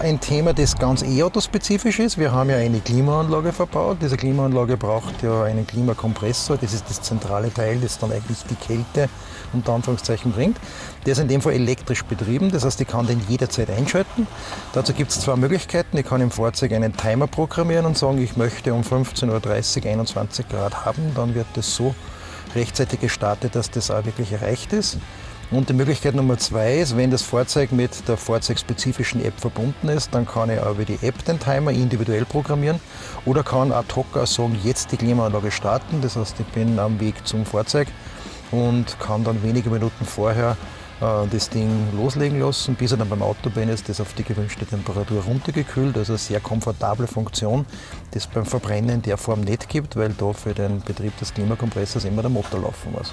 ein Thema, das ganz E-Auto-spezifisch ist. Wir haben ja eine Klimaanlage verbaut. Diese Klimaanlage braucht ja einen Klimakompressor. Das ist das zentrale Teil, das dann eigentlich die Kälte unter Anführungszeichen bringt. Der ist in dem Fall elektrisch betrieben, das heißt, ich kann den jederzeit einschalten. Dazu gibt es zwei Möglichkeiten. Ich kann im Fahrzeug einen Timer programmieren und sagen, ich möchte um 15.30 Uhr 21 Grad haben. Dann wird das so rechtzeitig gestartet, dass das auch wirklich erreicht ist. Und die Möglichkeit Nummer zwei ist, wenn das Fahrzeug mit der fahrzeugspezifischen App verbunden ist, dann kann ich auch über die App den Timer individuell programmieren oder kann ad hoc auch sagen, jetzt die Klimaanlage starten. Das heißt, ich bin am Weg zum Fahrzeug und kann dann wenige Minuten vorher äh, das Ding loslegen lassen, bis er dann beim Auto bin, ist das auf die gewünschte Temperatur runtergekühlt. Also eine sehr komfortable Funktion, die es beim Verbrennen in der Form nicht gibt, weil da für den Betrieb des Klimakompressors immer der Motor laufen muss.